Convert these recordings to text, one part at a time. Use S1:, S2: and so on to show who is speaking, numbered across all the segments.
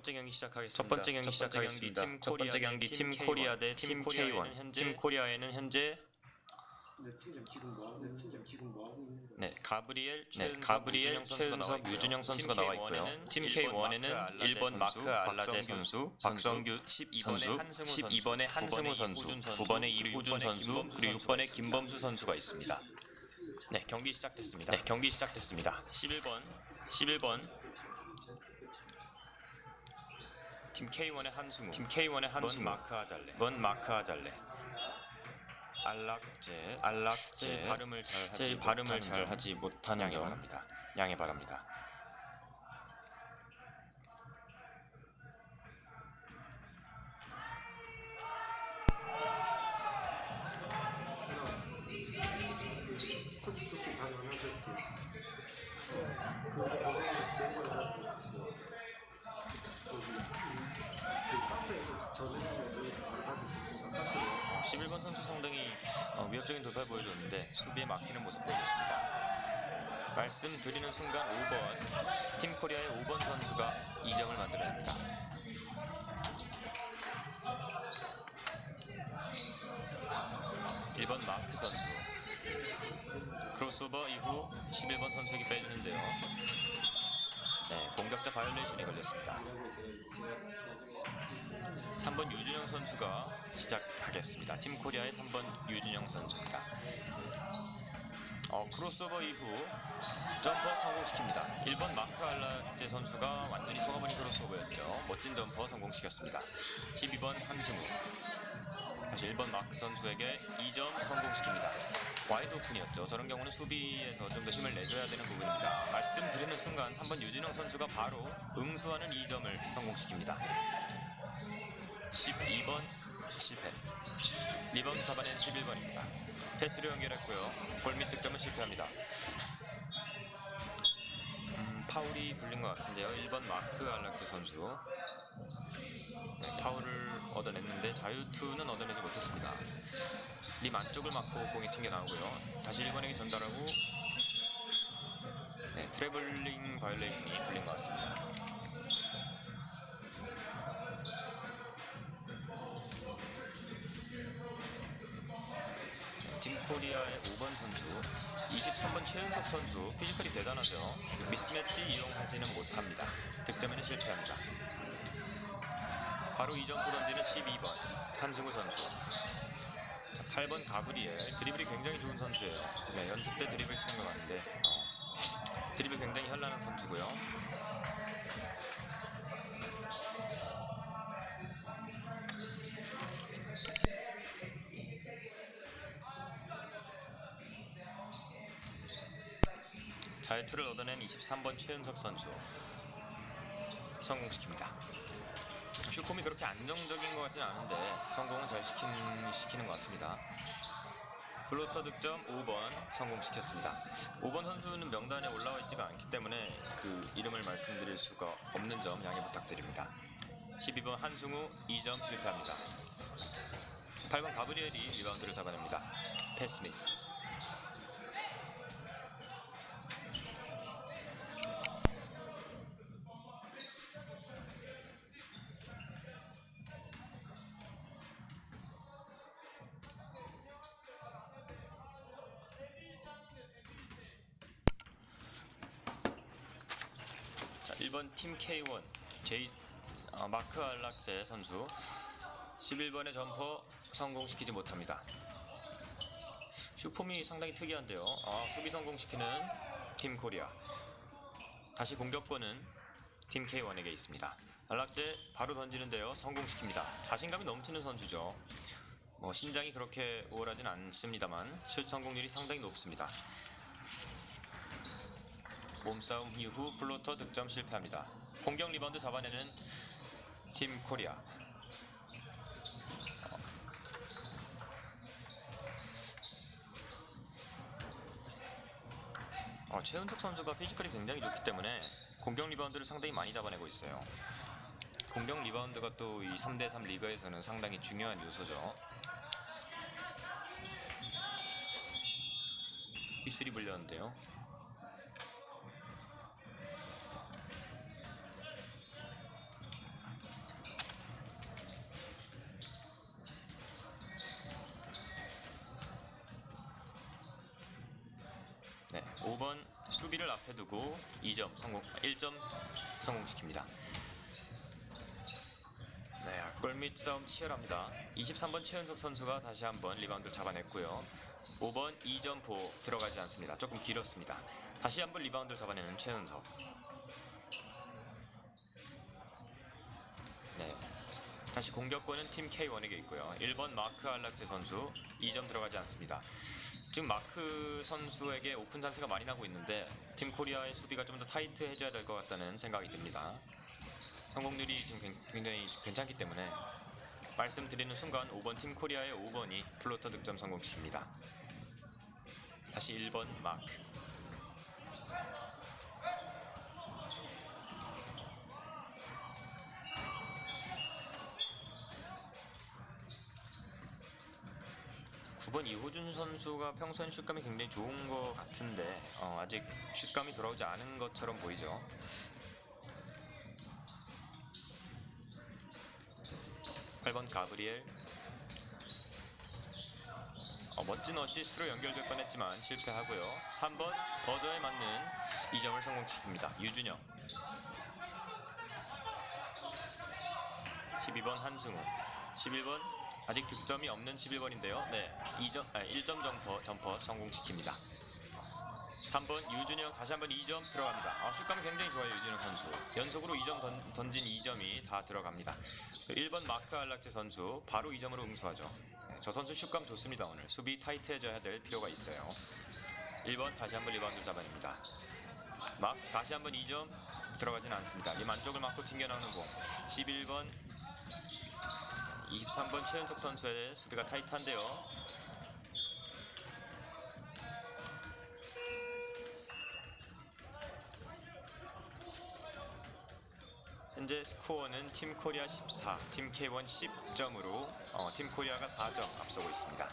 S1: 첫 번째 경기 시작하겠습니다.
S2: 첫 번째 경기 시작하겠습니다.
S1: 팀
S2: 첫 번째
S1: 코리아
S2: 경기 팀팀
S1: 코리아
S2: K1 대팀팀
S1: K1
S2: K1
S1: 팀 코리아에는 현재
S3: 네, 팀장 지금 뭐 하고, 네, 팀장 지금 뭐 하고 있는 거예요?
S1: 네 가브리엘,
S2: 네, 가브리엘,
S1: 있고요.
S2: 유준영 선수가
S1: 팀
S2: 나와
S1: K1에는
S2: 있고요. 팀
S1: 일본
S2: K1에는
S1: 마크
S2: 일본 마크 알라제 선수,
S1: 박성규
S2: 박성규
S1: 12번에
S2: 선수,
S1: 한승우
S2: 12번에 한승우 선수, 9번에 이호준 선수, 그리고 6번에 김범수 선수가 있습니다.
S1: 네 경기 시작됐습니다.
S2: 네, 경기 시작됐습니다.
S1: 11번 11번 팀 K1의 한승우.
S2: 팀 K1의 한승우,
S1: 마크 아잘레
S2: 번 마크 아잘레, 알락제
S1: 제. 발음을 잘 하지
S2: 제 발음을
S1: 잘점
S2: 하지 못하는
S1: 양해
S2: 점
S1: 바랍니다.
S2: 양해 바랍니다.
S1: 돌파를 보여줬는데 수비에 막히는 모습 보여줬습니다. 말씀드리는 순간 5번 팀 코리아의 5번 선수가 2점을 만들어냅니다. (1번) 마크 선수 크로스오버 이후 (11번) 선수에게 빼주는데요 네 공격자 바이올레이션이 걸렸습니다
S3: 일하고 있어요. 제가 나중에
S1: 3번 유준영 선수가 시작하겠습니다. 팀 코리아의 3번 유준영 선수입니다. 어, 크로스오버 이후 점퍼 성공시킵니다. 1번 마크 알라제 선수가 완전히 속아버린 크로스오버였죠. 멋진 점퍼 성공시켰습니다. 12번 한승우 다시 1번 마크 선수에게 2점 성공시킵니다. wide open이었죠. 저런 경우는 수비에서 좀 더 힘을 내줘야 되는 부분입니다. 말씀드리는 순간 3번 유준영 선수가 바로 응수하는 2점을 성공시킵니다. 12번 실패 리바운드 잡아낸 11번입니다 패스로 연결했고요 골밑 득점은 실패합니다 음, 파울이 불린 것 같은데요 1번 마크 알락드 선수 네, 파울을 얻어냈는데 자유투는 얻어내지 못했습니다 림 안쪽을 맞고 공이 튕겨나오고요 다시 1번에게 전달하고 네, 트래블링 바이올레이션이 불린 것 같습니다 팀 코리아의 5번 선수, 23번 최은석 선수 physical이 대단하죠. 미스매치 이용하지는 못합니다. 득점에는 실패합니다. 바로 2점포 던지는 12번 한승우 선수. 자, 8번 가브리엘 드리블이 굉장히 좋은 선수예요. 네, 연습 때 드리블 치는 것 같은데 어, 드리블 굉장히 현란한 선수고요. 자유투를 얻어낸 23번 최은석 선수 성공시킵니다. 슈콤이 그렇게 안정적인 것 같지는 않은데 성공은 잘 시키는, 시키는 것 같습니다. floater 득점 5번 성공시켰습니다. 5번 선수는 명단에 올라와 있지가 않기 때문에 그 이름을 말씀드릴 수가 없는 점 양해 부탁드립니다. 12번 한승우 2점 실패합니다. 8번 가브리엘이 리바운드를 잡아냅니다. 패스 및 팀 K1 제이 어, 마크 알락제 선수 11번의 점퍼 성공시키지 못합니다. 슛폼이 상당히 특이한데요. 아, 수비 성공시키는 팀 코리아. 다시 공격권은 팀 K1에게 있습니다. 알락제 바로 던지는데요. 성공시킵니다. 자신감이 넘치는 선수죠. 뭐 신장이 그렇게 우월하진 않습니다만 슛 성공률이 상당히 높습니다. 몸싸움 이후 floater 득점 실패합니다. 공격 리바운드 잡아내는 팀 코리아. 어, 최은석 선수가 physical이 굉장히 좋기 때문에 공격 리바운드를 상당히 많이 잡아내고 있어요. 공격 리바운드가 또 이 3대3 리그에서는 상당히 중요한 요소죠. B3 불렸는데요. 두고 2점 성공, 1점 성공시킵니다. 네, 골밑 싸움 치열합니다. 23번 최은석 선수가 다시 한번 리바운드를 잡아냈고요. 5번 2점포 들어가지 않습니다. 조금 길었습니다. 다시 한번 리바운드를 잡아내는 최은석. 네. 다시 공격권은 팀 K1에게 있고요. 1번 마크 알락제 선수 2점 들어가지 않습니다. 지금 마크 선수에게 오픈 찬스가 많이 나고 있는데 팀 코리아의 수비가 좀 더 타이트해져야 될 것 같다는 생각이 듭니다. 성공률이 지금 굉- 굉장히 괜찮기 때문에 말씀드리는 순간 5번 팀 코리아의 5번이 floater 득점 성공시킵니다. 다시 1번 마크. 9번 이호준 선수가 평소엔 슛감이 굉장히 좋은 것 같은데 어, 아직 슛감이 돌아오지 않은 것처럼 보이죠. 8번 가브리엘 어, 멋진 어시스트로 연결될 뻔했지만 실패하고요. 3번 버저에 맞는 2점을 성공시킵니다. 유준영 12번 한승우 11번 아직 득점이 없는 11번인데요. 네, 2점, 아, 1점 jumper, jumper 성공시킵니다. 3번 유준영 다시 한번 2점 들어갑니다. 아, 슛감이 굉장히 좋아요 유준영 선수. 연속으로 2점 던, 던진 2점이 다 들어갑니다. 1번 마크 알락제 선수 바로 2점으로 응수하죠. 네, 저 선수 슛감 좋습니다 오늘. 수비 타이트해져야 될 필요가 있어요. 1번 다시 한번 리바운드 잡아냅니다. 마크 다시 한번 2점 들어가진 않습니다. 림 안쪽을 맞고 튕겨나오는 공. 11번 23번 최현석 선수의 수비가 타이트한데요. 현재 스코어는 팀 코리아 14, 팀 K1 10점으로 어, 팀 코리아가 4점 앞서고 있습니다.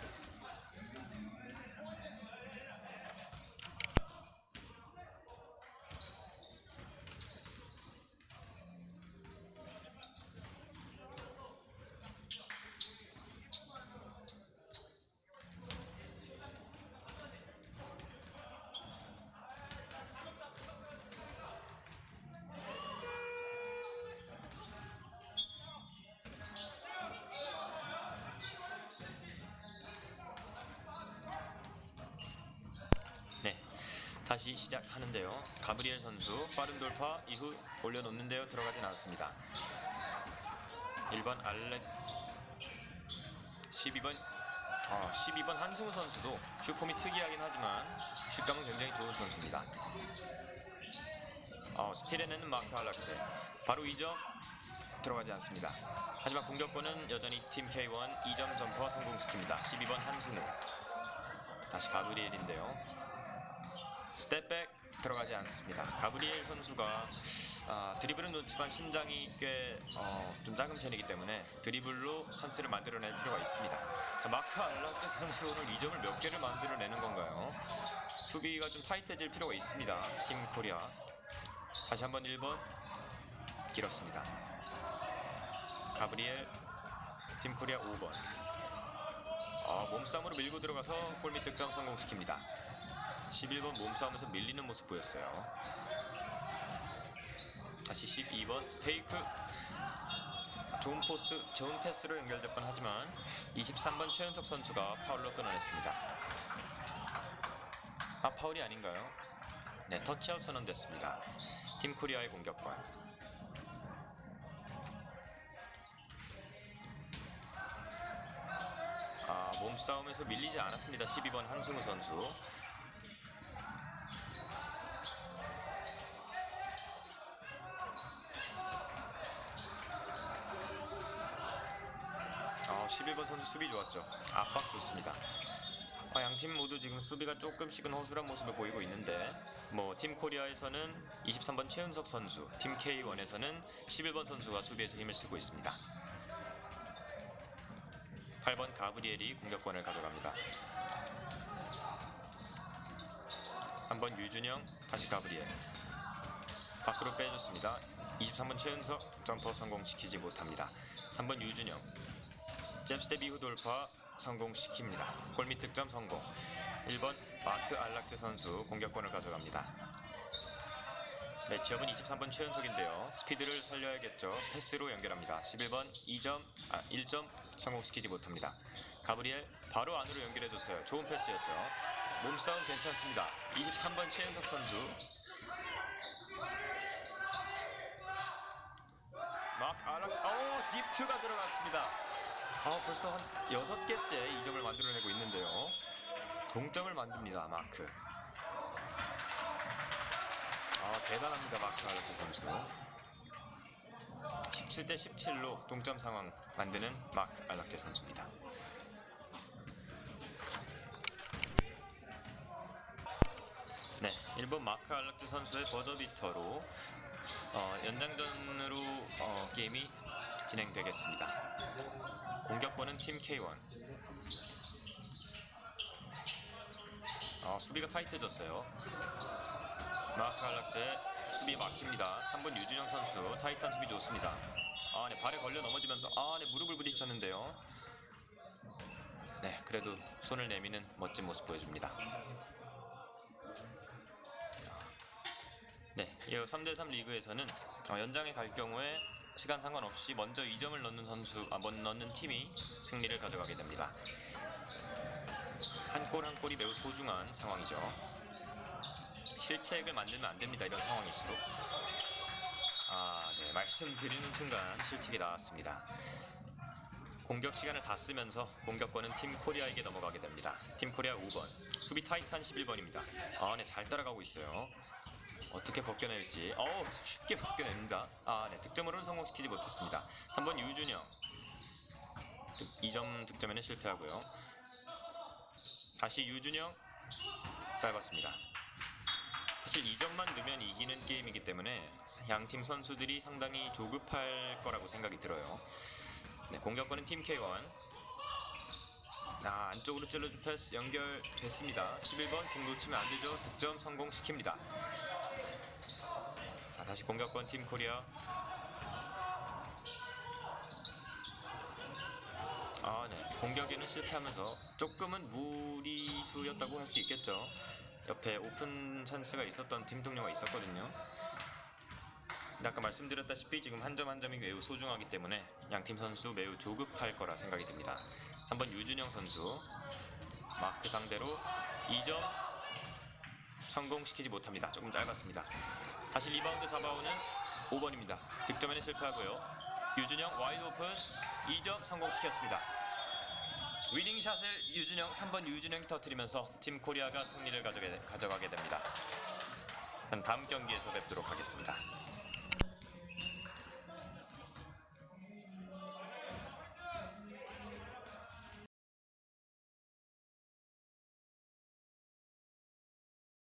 S1: 다시 시작하는데요. 가브리엘 선수 빠른 돌파 이후 올려놓는데요. 들어가진 않습니다. 1번 알렉 12번 어, 12번 한승우 선수도 슈폼이 특이하긴 하지만 슛감은 굉장히 좋은 선수입니다. 어, 스틸에는 마크 알락제 바로 2점 들어가지 않습니다. 하지만 공격권은 여전히 팀 K1 2점 점퍼 성공시킵니다. 12번 한승우 다시 가브리엘인데요. step back 들어가지 않습니다. 가브리엘 선수가 아, 드리블은 좋지만 신장이 꽤 어, 좀 작은 편이기 때문에 드리블로 찬스를 만들어낼 필요가 있습니다. 자, 마크 알락제 선수 오늘 2점을 몇 개를 만들어내는 건가요? 수비가 좀 타이트해질 필요가 있습니다. 팀 코리아. 다시 한번 1번 길었습니다. 가브리엘 팀 코리아 5번. 아, 몸싸움으로 밀고 들어가서 골밑 득점 성공시킵니다. 11번 몸싸움에서 밀리는 모습 보였어요. 다시 12번 fake 좋은 포스, 좋은 패스로 연결될 뻔하지만 23번 최현석 선수가 파울로 끊어냈습니다. 아 파울이 아닌가요? 네 터치아웃 선언됐습니다. 팀 코리아의 공격권. 아 몸싸움에서 밀리지 않았습니다. 12번 한승우 선수. 아, 11번 선 수 수비 좋았죠. 압박 좋습니다. 아, 양팀 모두 지금 수비가 조금씩은 허술한 모습을 보이고 있는데 뭐 팀 코리아에서는 23번 최은석 선수, 팀 K1에서는 11번 선수가 수비에서 힘을 쓰고 있습니다. 8번 가브리엘이 공격권을 가져갑니다. 3번 유준영, 다시 가브리엘. 밖으로 빼줬습니다. 23번 최은석 점퍼 성공시키지 못합니다. 3번 유준영, jab step 이후 돌파 성공시킵니다. 골밑 득점 성공. 1번 마크 알락제 선수 공격권을 가져갑니다. 매치업은 23번 최현석인데요. 스피드를 살려야겠죠. 패스로 연결합니다. 11번 2점, 아 1점 성공시키지 못합니다. 가브리엘 바로 안으로 연결해줬어요. 좋은 패스였죠. 몸싸움 괜찮습니다. 23번 최연석 선수. 마크 알락제, 오 딥투가 들어갔습니다. 아 벌써 한 여섯 개째 2점을 만들어내고 있는데요. 동점을 만듭니다. 마크. 아 대단합니다 마크 알렉트 선수 17대 17로 동점 상황 만드는 마크 알락제 선수입니다 네 1번 마크 알락제 선수의 버저비터로 어, 연장전으로 어, 게임이 진행되겠습니다 공격권은 팀 K1 어, 수비가 타이트해졌어요 마크 알락제 수비 막힙니다. 3번 유준영 선수 타이탄 수비 좋습니다. 아, 네 발에 걸려 넘어지면서 아, 네 무릎을 부딪혔는데요. 네, 그래도 손을 내미는 멋진 모습 보여줍니다. 네, 이 3대3 리그에서는 어, 연장에 갈 경우에 시간 상관없이 먼저 2점을 넣는 선수, 아, 먼 넣는 팀이 승리를 가져가게 됩니다. 한골한 골이 매우 소중한 상황이죠. 실책을 만들면 안 됩니다. 이런 상황일수록. 아, 네. 말씀드리는 순간 실책이 나왔습니다. 공격 시간을 다 쓰면서 공격권은 팀 코리아에게 넘어가게 됩니다. 팀 코리아 5번, 수비 타이탄 11번입니다. 아, 네. 잘 따라가고 있어요. 어떻게 벗겨낼지. 어우, 쉽게 벗겨냅니다. 아, 네. 득점으로는 성공시키지 못했습니다. 3번 유준영. 득, 2점 득점에는 실패하고요. 다시 유준영. 짧았습니다. 사실 2점만 넣으면 이기는 게임이기 때문에 양팀 선수들이 상당히 조급할 거라고 생각이 들어요. 네, 공격권은 팀 K1. 아, 안쪽으로 찔러준 패스 연결됐습니다. 11번 공 놓치면 안 되죠. 득점 성공시킵니다. 자, 다시 공격권 팀 코리아. 아, 네. 공격에는 실패하면서 조금은 무리수였다고 할 수 있겠죠. 옆에 오픈 찬스가 있었던 팀 동료가 있었거든요. 근데 아까 말씀드렸다시피 지금 한 점한 점이 매우 소중하기 때문에 양팀 선수 매우 조급할 거라 생각이 듭니다. 3번 유준영 선수 마크 상대로 2점 성공시키지 못합니다. 조금 짧았습니다. 다시 리바운드 잡아오는 5번입니다. 득점에는 실패하고요. 유준영 wide open 2점 성공시켰습니다. winning shot을 유준영 3번 유준영이 터뜨리면서 팀 코리아가 승리를 가져가게 됩니다. 다음 경기에서 뵙도록 하겠습니다.